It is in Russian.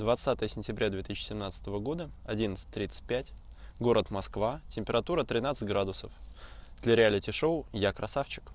20 сентября 2017 года, 11.35, город Москва, температура 13 градусов. Для реалити-шоу «Я красавчик».